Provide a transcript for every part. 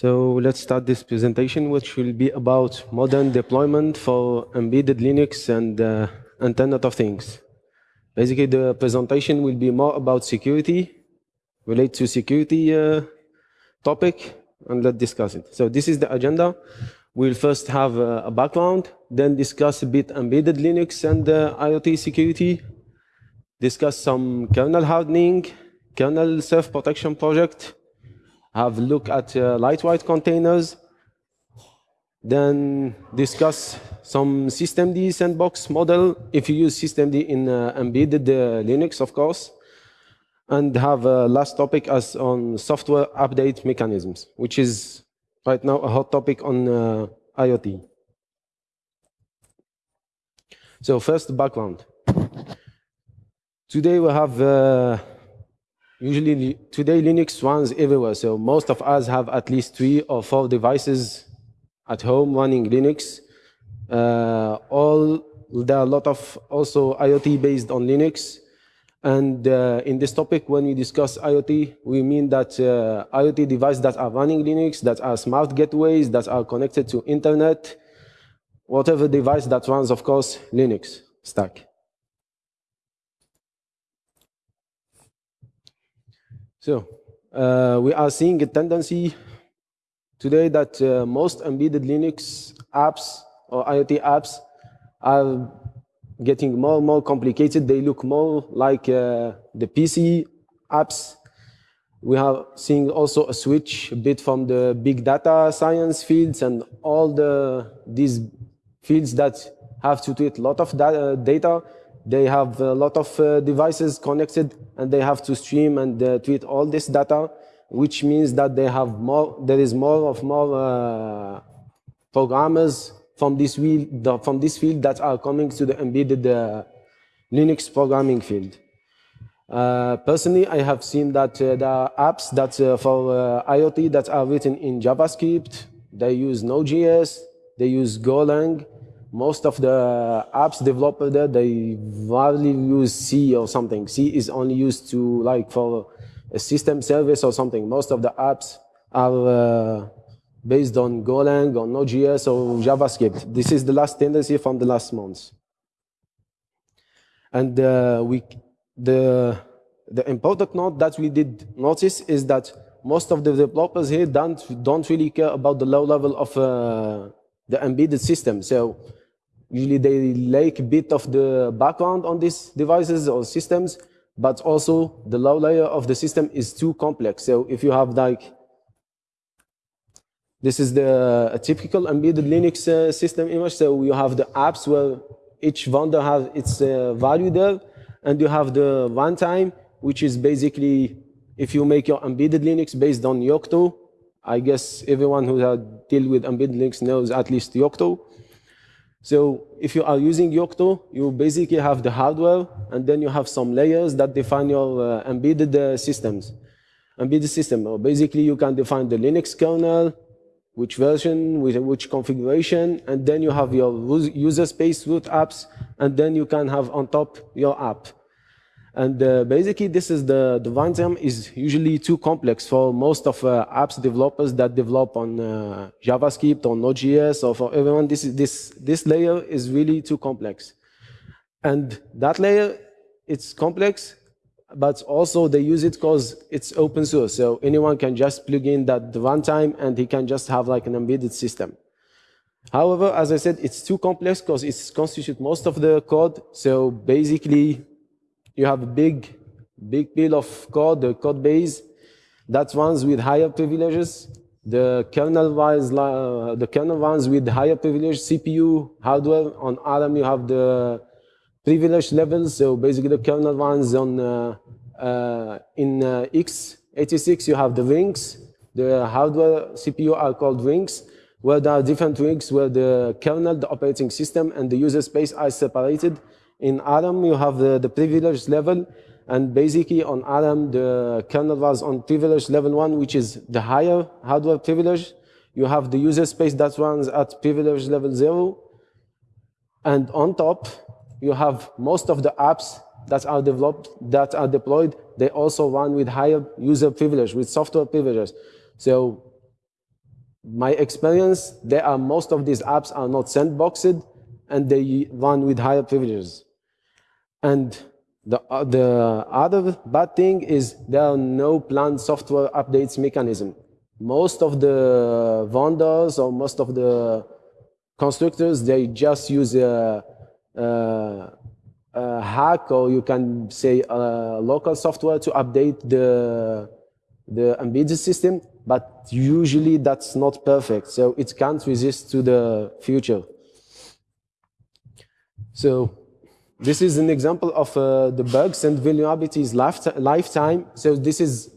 So let's start this presentation, which will be about modern deployment for embedded Linux and uh, Internet of Things. Basically, the presentation will be more about security, relate to security uh, topic, and let's discuss it. So this is the agenda. We'll first have uh, a background, then discuss a bit embedded Linux and uh, IoT security, discuss some kernel hardening, kernel self-protection project, have a look at uh, lightweight containers, then discuss some systemd sandbox model, if you use systemd in uh, embedded uh, Linux, of course, and have a last topic as on software update mechanisms, which is right now a hot topic on uh, IoT. So first, background. Today we have uh, Usually, today Linux runs everywhere, so most of us have at least three or four devices at home running Linux. Uh, all there are a lot of also IoT based on Linux. And uh, in this topic, when we discuss IoT, we mean that uh, IoT devices that are running Linux, that are smart gateways, that are connected to internet, whatever device that runs, of course, Linux stack. So uh, we are seeing a tendency today that uh, most embedded Linux apps or IoT apps are getting more and more complicated. They look more like uh, the PC apps. We are seeing also a switch a bit from the big data science fields and all the these fields that have to treat a lot of data they have a lot of uh, devices connected and they have to stream and uh, tweet all this data, which means that they have more, there is more of more uh, programmers from this, field, from this field that are coming to the embedded uh, Linux programming field. Uh, personally, I have seen that uh, there are apps that for IoT that are written in JavaScript. They use Node.js, they use Golang, most of the apps developed there, they rarely use C or something. C is only used to like for a system service or something. Most of the apps are uh, based on Golang or Node.js or JavaScript. This is the last tendency from the last months. And uh, we, the, the important note that we did notice is that most of the developers here don't, don't really care about the low level of uh, the embedded system. So Usually they lack a bit of the background on these devices or systems, but also the low layer of the system is too complex. So if you have like, this is the typical embedded Linux uh, system image. So you have the apps where each vendor has its uh, value there, and you have the runtime, which is basically if you make your embedded Linux based on Yocto, I guess everyone who has dealt with embedded Linux knows at least Yocto. So if you are using Yocto, you basically have the hardware, and then you have some layers that define your uh, embedded uh, systems. Embedded system, or basically you can define the Linux kernel, which version, with which configuration, and then you have your user space root apps, and then you can have on top your app. And uh, basically, this is the, the runtime is usually too complex for most of uh, apps developers that develop on uh, JavaScript or Node.js or for everyone. This, is, this, this layer is really too complex. And that layer, it's complex, but also they use it because it's open source. So anyone can just plug in that runtime and he can just have like an embedded system. However, as I said, it's too complex because it constitutes most of the code. So basically, you have a big, big pile of code, the code base that runs with higher privileges. The kernel ones, the kernel ones with higher privilege CPU hardware. On ARM, you have the privilege levels. So basically, the kernel ones on uh, uh, in uh, x86, you have the rings. The hardware CPU are called rings, where there are different rings where the kernel, the operating system, and the user space are separated. In ARM, you have the, the privilege level, and basically on ARM, the kernel was on privilege level one, which is the higher hardware privilege. You have the user space that runs at privilege level zero. And on top, you have most of the apps that are developed, that are deployed, they also run with higher user privilege, with software privileges. So my experience, there are most of these apps are not sandboxed and they run with higher privileges. And the, uh, the other bad thing is there are no planned software updates mechanism. Most of the vendors or most of the constructors, they just use a, a, a hack or you can say local software to update the, the embedded system, but usually that's not perfect. So it can't resist to the future. So this is an example of uh, the bugs and vulnerabilities lifetime. So this is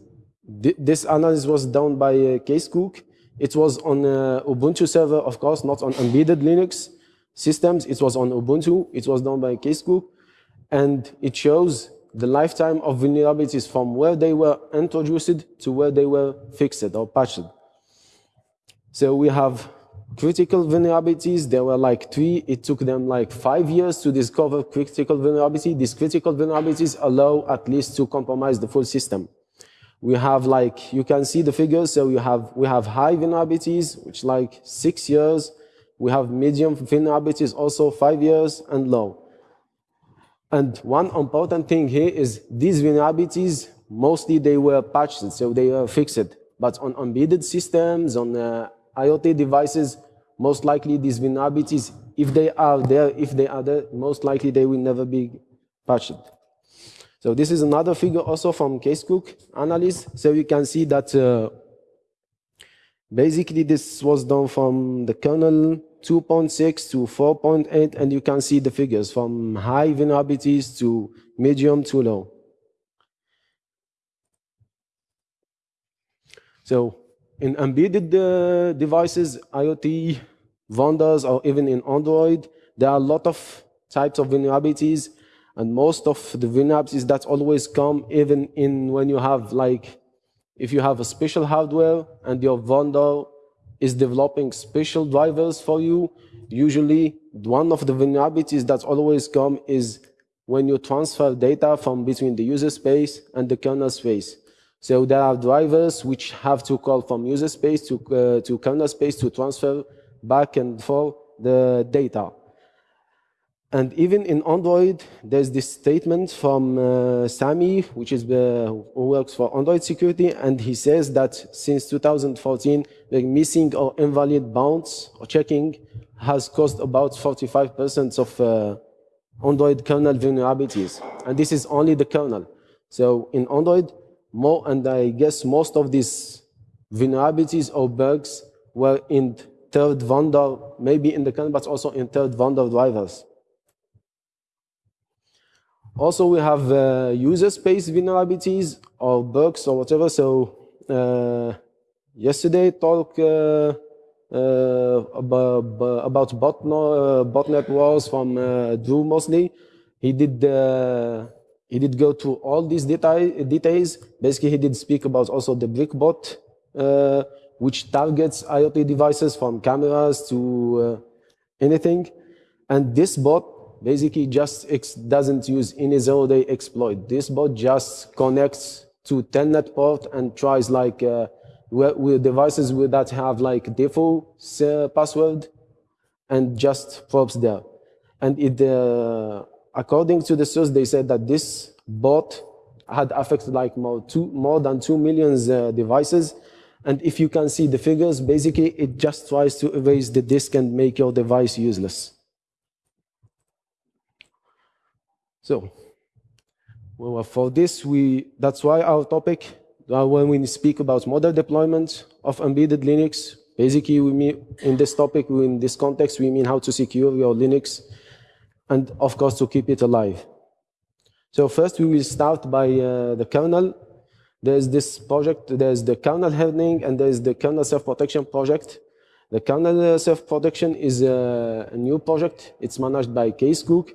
this analysis was done by uh, Kees Cook. It was on uh, Ubuntu server, of course, not on embedded Linux systems. It was on Ubuntu. It was done by Kees Cook. And it shows the lifetime of vulnerabilities from where they were introduced to where they were fixed or patched. So we have critical vulnerabilities. There were like three. It took them like five years to discover critical vulnerability. These critical vulnerabilities allow at least to compromise the full system. We have like, you can see the figures. So you have, we have high vulnerabilities, which like six years. We have medium vulnerabilities, also five years and low. And one important thing here is these vulnerabilities, mostly they were patched, so they were fixed. But on embedded systems, on uh, IoT devices, most likely these vulnerabilities, if they are there, if they are there, most likely they will never be patched. So this is another figure also from Kees Cook analysis. So you can see that uh, basically this was done from the kernel 2.6 to 4.8, and you can see the figures from high vulnerabilities to medium to low. So in embedded uh, devices, IoT, vendors, or even in Android, there are a lot of types of vulnerabilities, and most of the vulnerabilities that always come even in when you have like, if you have a special hardware and your vendor is developing special drivers for you, usually one of the vulnerabilities that always come is when you transfer data from between the user space and the kernel space. So there are drivers which have to call from user space to, uh, to kernel space to transfer back and forth the data. And even in Android, there's this statement from uh, Sami, which is uh, who works for Android security, and he says that since 2014, the missing or invalid bounds or checking has caused about 45% of uh, Android kernel vulnerabilities. And this is only the kernel. So in Android, more, and I guess most of these vulnerabilities or bugs were in third vendor, maybe in the kernel, but also in third vendor drivers. Also, we have uh, user space vulnerabilities or bugs or whatever. So uh, yesterday talk uh, uh about, about botnet, uh, botnet wars from uh, Drew Moseley. He did he did go to all these detail, details. Basically, he did speak about also the BrickBot, uh, which targets IoT devices from cameras to uh, anything. And this bot basically just doesn't use any zero-day exploit. This bot just connects to telnet port and tries like uh, with devices that have like default uh, password and just probes there. And it uh, according to the source, they said that this bot had affected like more, two, more than 2 million uh, devices. And if you can see the figures, basically it just tries to erase the disk and make your device useless. So, well, for this, we that's why our topic, uh, when we speak about model deployment of embedded Linux, basically we mean, in this topic, in this context, we mean how to secure your Linux and of course to keep it alive. So first we will start by uh, the kernel. There's this project, there's the kernel hardening and there's the kernel self-protection project. The kernel self-protection is a, a, new project. It's managed by Kees Cook.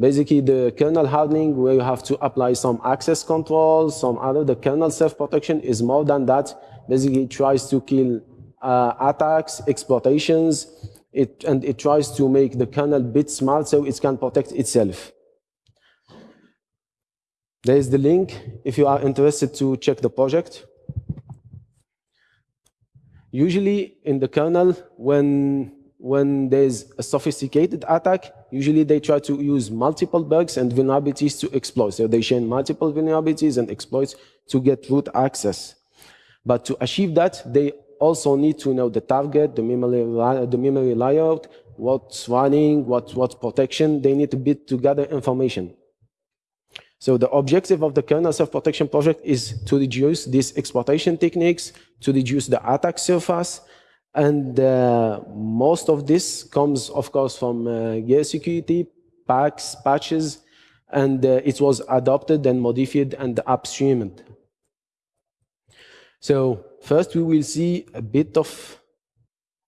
Basically the kernel hardening where you have to apply some access controls, some other. The kernel self-protection is more than that. Basically it tries to kill uh, attacks, exploitations, it, and it tries to make the kernel bit smart so it can protect itself. There is the link if you are interested to check the project. Usually in the kernel, when, when there's a sophisticated attack, usually they try to use multiple bugs and vulnerabilities to exploit. So they share multiple vulnerabilities and exploits to get root access. But to achieve that, they also need to know the target, the memory, the memory layout, what's running, what, what protection. They need to bit together information. So the objective of the kernel self-protection project is to reduce these exploitation techniques, to reduce the attack surface, and uh, most of this comes, of course, from uh, Gear Security, PaX, patches, and uh, it was adopted and modified and upstreamed. So first we will see a bit of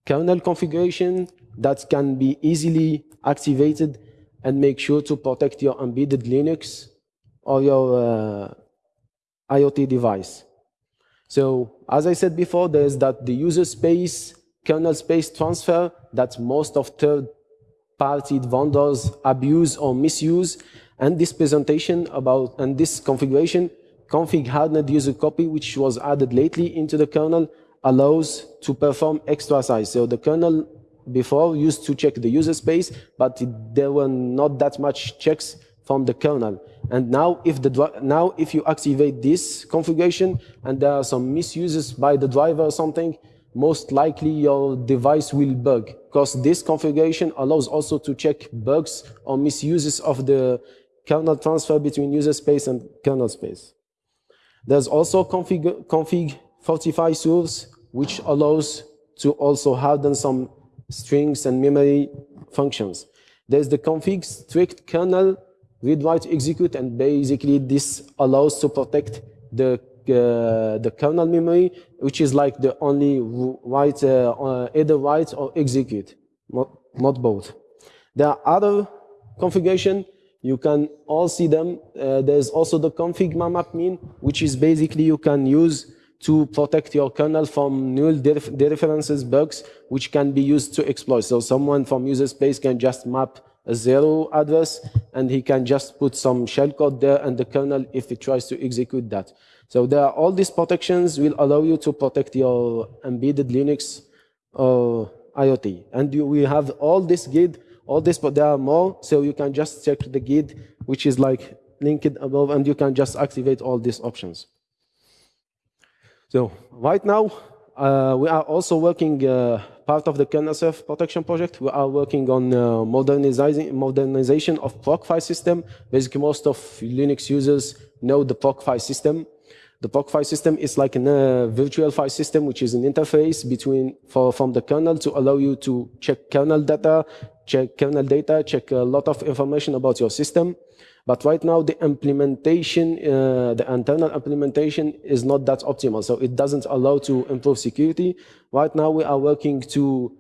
kernel configuration that can be easily activated and make sure to protect your embedded Linux or your uh, IoT device. So as I said before, there's that the user space, kernel space transfer that most of third-party vendors abuse or misuse. And this presentation about, and this configuration, config hardened user copy, which was added lately into the kernel, allows to perform extra size. So the kernel before used to check the user space, but it, there were not that much checks from the kernel. And now if, the, now if you activate this configuration and there are some misuses by the driver or something, most likely your device will bug because this configuration allows also to check bugs or misuses of the kernel transfer between user space and kernel space. There's also config, config fortify source, which allows to also harden some strings and memory functions. There's the config strict kernel read write execute and basically this allows to protect the uh, the kernel memory which is like the only write uh, uh, either write or execute not not both. There are other configuration. You can all see them. Uh, there's also the config mmap min which is basically you can use to protect your kernel from null dereferences bugs which can be used to exploit. So someone from user space can just map zero address, and he can just put some shellcode there and the kernel if he tries to execute that. So there are all these protections will allow you to protect your embedded Linux or IoT. And you, we have all this guide, all this, but there are more, so you can just check the guide, which is like linked above, and you can just activate all these options. So right now, uh, we are also working uh, part of the kernel self-protection project. We are working on uh, modernizing, modernization of PROC file system. Basically, most of Linux users know the PROC file system. The PROC file system is like a uh, virtual file system, which is an interface between for, from the kernel to allow you to check kernel data, check kernel data, check a lot of information about your system. But right now, the implementation, uh, the internal implementation is not that optimal. So it doesn't allow to improve security. Right now, we are working to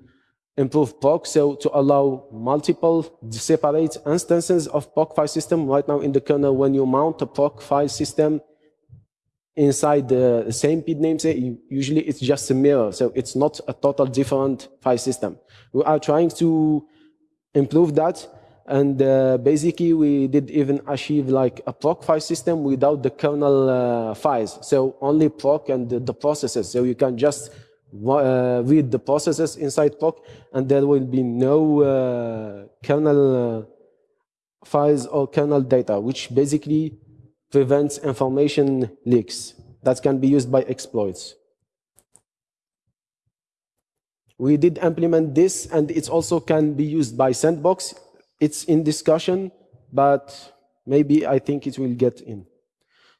improve proc, so to allow multiple separate instances of proc file system. Right now in the kernel, when you mount a proc file system inside the same PID namespace, usually it's just a mirror. So it's not a total different file system. We are trying to improve that and uh, basically, we did even achieve like a proc file system without the kernel uh, files. So only proc and the, the, processes. So you can just uh, read the processes inside proc, and there will be no uh, kernel uh, files or kernel data, which basically prevents information leaks that can be used by exploits. We did implement this, and it also can be used by Sandbox it's in discussion, but maybe I think it will get in.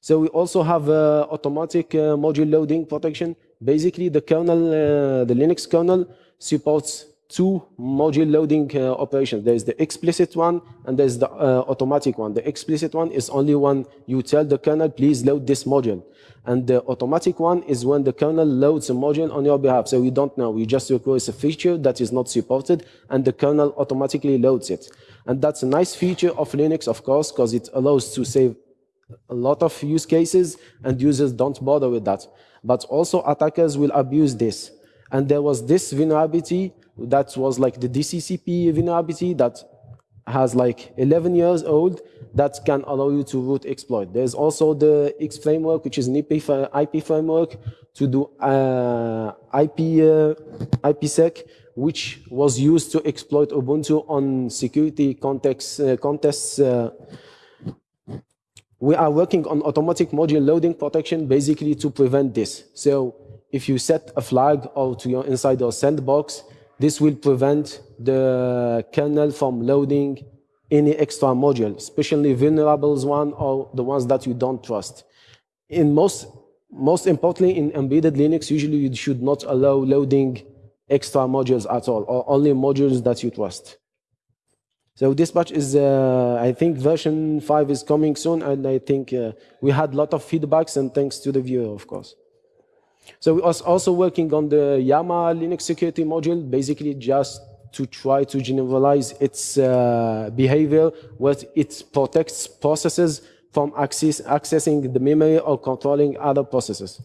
So we also have uh, automatic uh, module loading protection. Basically, the kernel, uh, the Linux kernel supports two module loading uh, operations. There's the explicit one and there's the uh, automatic one. The explicit one is only when you tell the kernel, please load this module. And the automatic one is when the kernel loads a module on your behalf. So we don't know. We just request a feature that is not supported and the kernel automatically loads it. And that's a nice feature of Linux, of course, because it allows to save a lot of use cases and users don't bother with that. But also attackers will abuse this. And there was this vulnerability that was like the DCCP vulnerability that has like 11 years old that can allow you to root exploit. There's also the X framework, which is an IP, IP framework to do uh, IP, uh, IPsec, which was used to exploit Ubuntu on security context, uh, contests. Uh, we are working on automatic module loading protection basically to prevent this. So if you set a flag or to your inside your sandbox, this will prevent the kernel from loading any extra module, especially vulnerable one or the ones that you don't trust. In most, most importantly, in embedded Linux, usually you should not allow loading extra modules at all, or only modules that you trust. So Dispatch is, uh, I think version 5 is coming soon, and I think uh, we had a lot of feedbacks, and thanks to the viewer, of course. So we are also working on the Yama Linux security module, basically just to try to generalize its uh, behavior, where it protects processes from access, accessing the memory or controlling other processes.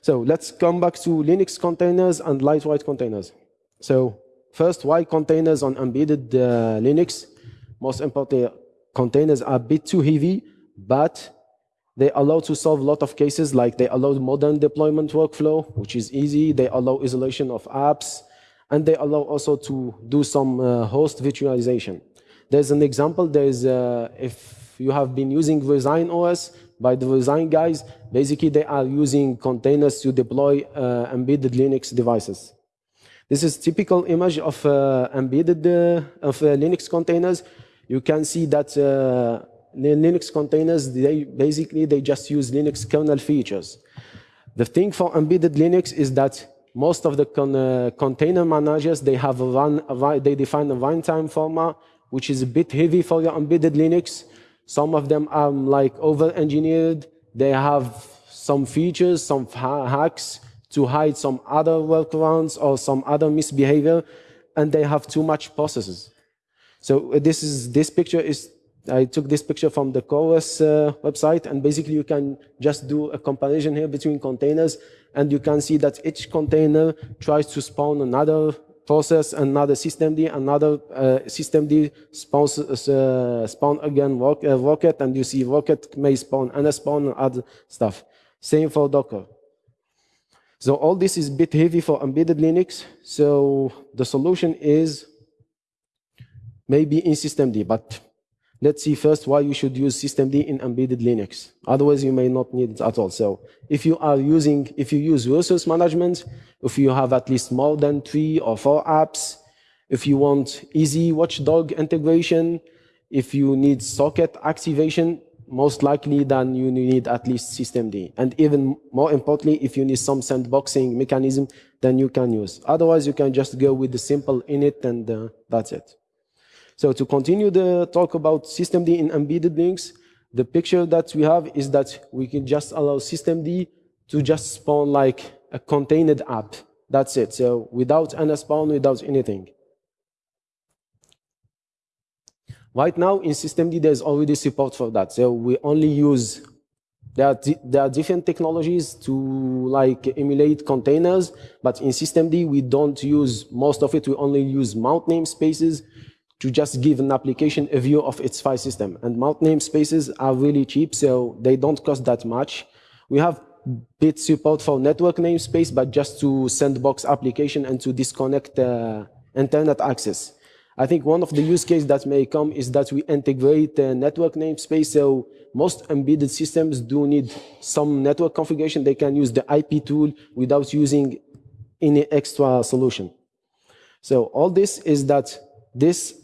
So let's come back to Linux containers and lightweight containers. So first, why containers on embedded uh, Linux? Most importantly, containers are a bit too heavy, but they allow to solve a lot of cases, like they allow modern deployment workflow, which is easy. They allow isolation of apps, and they allow also to do some uh, host virtualization. There's an example, there's, uh, if you have been using resinOS by the design guys, basically they are using containers to deploy uh, embedded Linux devices. This is typical image of uh, embedded uh, of uh, Linux containers. You can see that the Linux containers, they basically they just use Linux kernel features. The thing for embedded Linux is that most of the con uh, container managers, they have a run, a, they define a runtime format, which is a bit heavy for your embedded Linux. Some of them are like over-engineered. They have some features, some ha hacks to hide some other workarounds or some other misbehavior, and they have too much processes. So uh, this is this picture is I took this picture from the CoreOS uh, website, and basically you can just do a comparison here between containers, and you can see that each container tries to spawn another process, another systemd, another uh, systemd spawns, uh, spawn again rock, uh, rocket, and you see rocket may spawn and spawn other stuff. Same for Docker. So all this is a bit heavy for embedded Linux. So the solution is maybe in systemd, but Let's see first why you should use systemd in embedded Linux. Otherwise, you may not need it at all. So if you are using, if you use resource management, if you have at least more than three or four apps, if you want easy watchdog integration, if you need socket activation, most likely then you need at least systemd. And even more importantly, if you need some sandboxing mechanism, then you can use. Otherwise, you can just go with the simple init and uh, that's it. So to continue the talk about systemd in embedded Linux, the picture that we have is that we can just allow systemd to just spawn like a contained app. That's it. So without any spawn, without anything. Right now in systemd, there's already support for that. So we only use, there are, there are different technologies to like emulate containers, but in systemd, we don't use most of it. We only use mount namespaces to just give an application a view of its file system. And mount namespaces are really cheap, so they don't cost that much. We have bit support for network namespace, but just to sandbox application and to disconnect uh, internet access. I think one of the use cases that may come is that we integrate the network namespace. So most embedded systems do need some network configuration. They can use the IP tool without using any extra solution. So all this is that this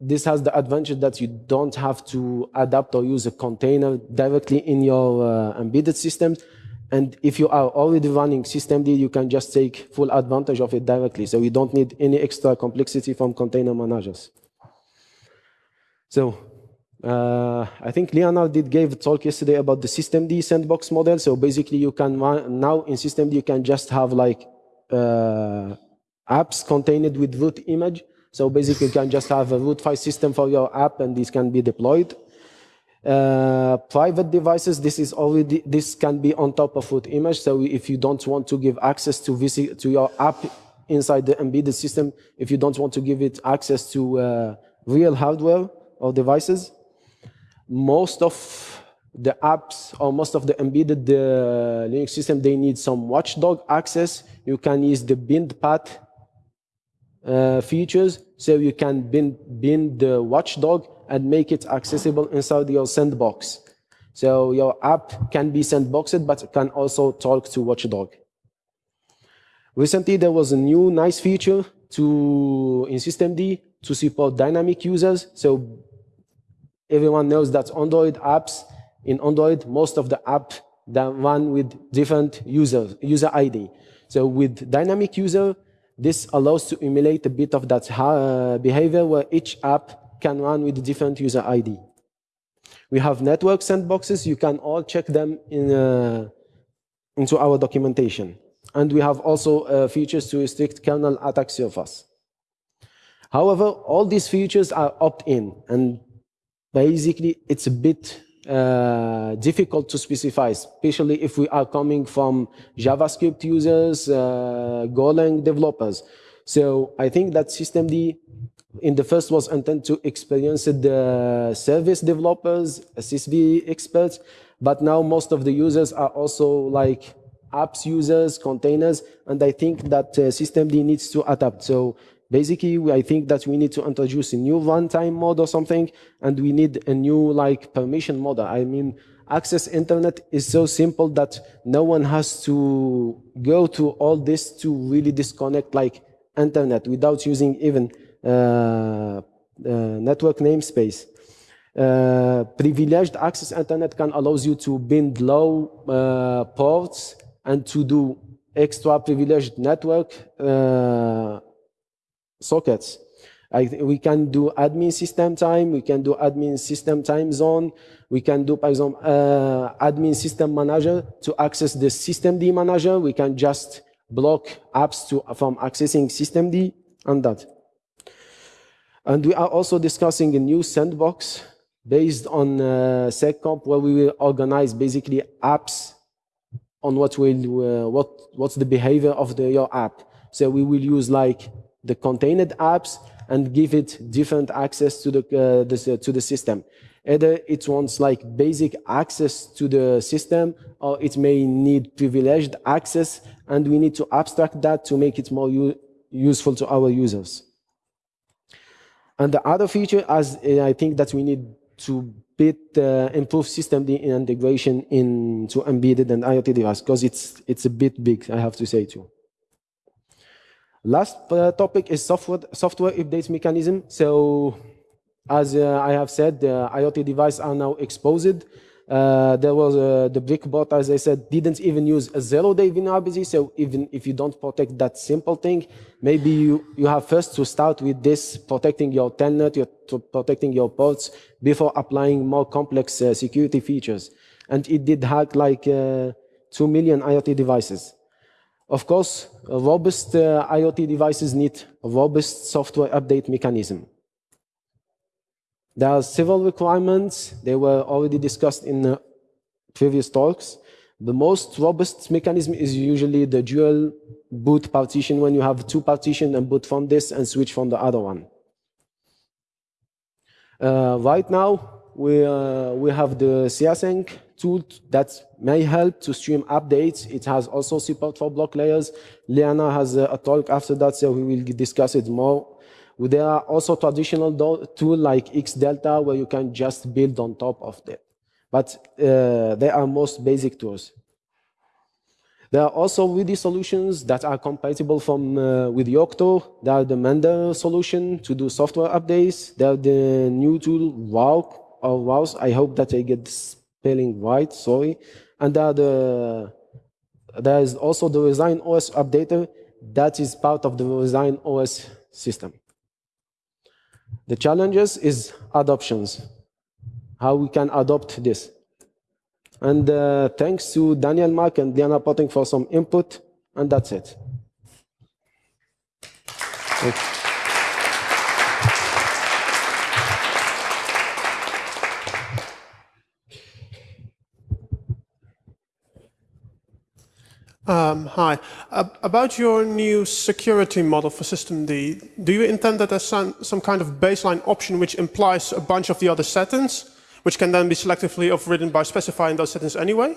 this has the advantage that you don't have to adapt or use a container directly in your uh, embedded systems. And if you are already running systemd, you can just take full advantage of it directly. So you don't need any extra complexity from container managers. So uh, I think Lennart did gave a talk yesterday about the systemd sandbox model. So basically you can now in systemd, you can just have like uh, apps contained with root image so basically, you can just have a root file system for your app, and this can be deployed. Uh, private devices, this is already this can be on top of root image. So if you don't want to give access to visit to your app inside the embedded system, if you don't want to give it access to uh, real hardware or devices. Most of the apps or most of the embedded uh, Linux system, they need some watchdog access. You can use the bind path uh, features, so you can bind, bind the watchdog and make it accessible inside your sandbox. So your app can be sandboxed, but can also talk to watchdog. Recently, there was a new nice feature to in systemd to support dynamic users. So everyone knows that Android apps in Android, most of the app that run with different users, user ID. So with dynamic user, this allows to emulate a bit of that uh, behavior where each app can run with a different user ID. We have network sandboxes. You can all check them in, uh, into our documentation. And we have also uh, features to restrict kernel attack surface. However, all these features are opt-in, and basically it's a bit uh, difficult to specify, especially if we are coming from JavaScript users, uh, Golang developers. So I think that systemd in the first was intended to experience the service developers, SSV experts, but now most of the users are also like apps users, containers, and I think that uh, systemd needs to adapt. So basically, I think that we need to introduce a new runtime mode or something, and we need a new like permission model. I mean, access internet is so simple that no one has to go to all this to really disconnect like internet without using even uh, uh, network namespace. Uh, privileged access internet can allows you to bind low uh, ports and to do extra privileged network uh, sockets. I, we can do admin system time, we can do admin system time zone, we can do, for example, uh, admin system manager to access the system systemd manager. We can just block apps to, from accessing system systemd and that. And we are also discussing a new sandbox based on uh, seccomp where we will organize basically apps on what will uh, what what's the behavior of the, your app. So we will use like the contained apps and give it different access to the, uh, the to the system. Either it wants like basic access to the system, or it may need privileged access, and we need to abstract that to make it more useful to our users. And the other feature, as uh, I think that we need to bit uh, improve system integration into embedded and IoT devices because it's it's a bit big, I have to say too. Last uh, topic is software software updates mechanism. So, as uh, I have said, the IoT devices are now exposed uh, there was uh, the Brickbot, as I said, didn't even use a zero-day vulnerability. So even if you don't protect that simple thing, maybe you, you have first to start with this, protecting your telnet, your, protecting your ports before applying more complex uh, security features. And it did hack like uh, 2 million IoT devices. Of course, robust uh, IoT devices need a robust software update mechanism. There are several requirements. They were already discussed in uh, previous talks. The most robust mechanism is usually the dual boot partition when you have two partitions and boot from this and switch from the other one. Uh, right now, we, uh, we have the casync tool that may help to stream updates. It has also support for block layers. Liana has a, a talk after that, so we will discuss it more there are also traditional tools like XDelta where you can just build on top of that. But uh, they are most basic tools. There are also WD solutions that are compatible from uh, with Yocto. There are the Mender solution to do software updates. There are the new tool WOW or WOWs. I hope that I get the white. Sorry. And there, the, there is also the resinOS updater that is part of the resinOS system. The challenges is adoptions, how we can adopt this. And uh, thanks to Daniel Mack and Diana Poettering for some input, and that's it. Um, hi. Uh, about your new security model for systemd, do you intend that as some, some kind of baseline option which implies a bunch of the other settings, which can then be selectively overridden by specifying those settings anyway?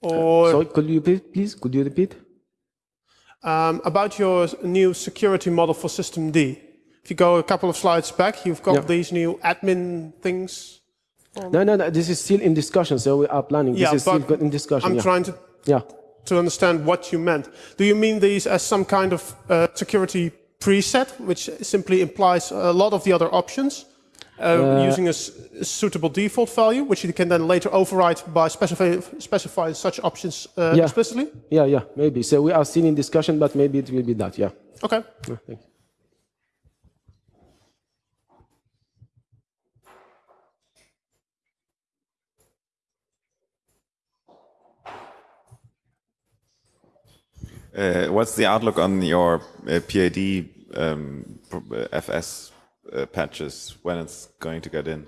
Or Sorry, could you repeat, please? Could you repeat? um, about your new security model for systemd, if you go a couple of slides back, you've got Yeah. these new admin things. No, no, no, this is still in discussion, so we are planning. This Yeah, is still in discussion. I'm yeah. trying to yeah. To understand what you meant. Do you mean these as some kind of uh, security preset, which simply implies a lot of the other options, uh, using a, s- a suitable default value, which you can then later override by specify, specifying such options uh, Yeah. explicitly? Yeah, yeah, maybe. So we are still in discussion, but maybe it will be that, yeah. Okay. Yeah, Uh, what's the outlook on your uh, um, uh, FS uh, patches when it's going to get in?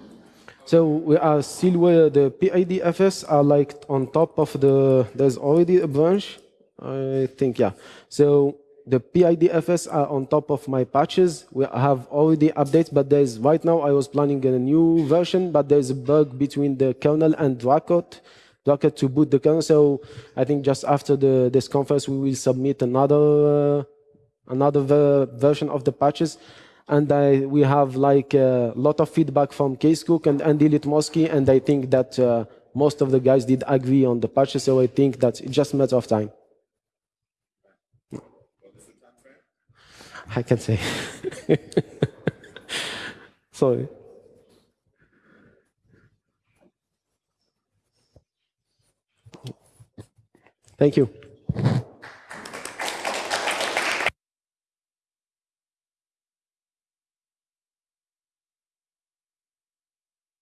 So we are still where the PID FS are like on top of the, there's already a branch, I think, yeah. So the PID FS are on top of my patches. We have already updates, but there's, right now I was planning a new version, but there's a bug between the kernel and dracut, dracut to boot the kernel. So I think just after the, this conference, we will submit another, uh, another ver- version of the patches. And I, we have like a lot of feedback from Kees Cook and Andy Lutomirski, and I think that uh, most of the guys did agree on the patches, so I think that it's just a matter of time. I can say. Sorry. Thank you.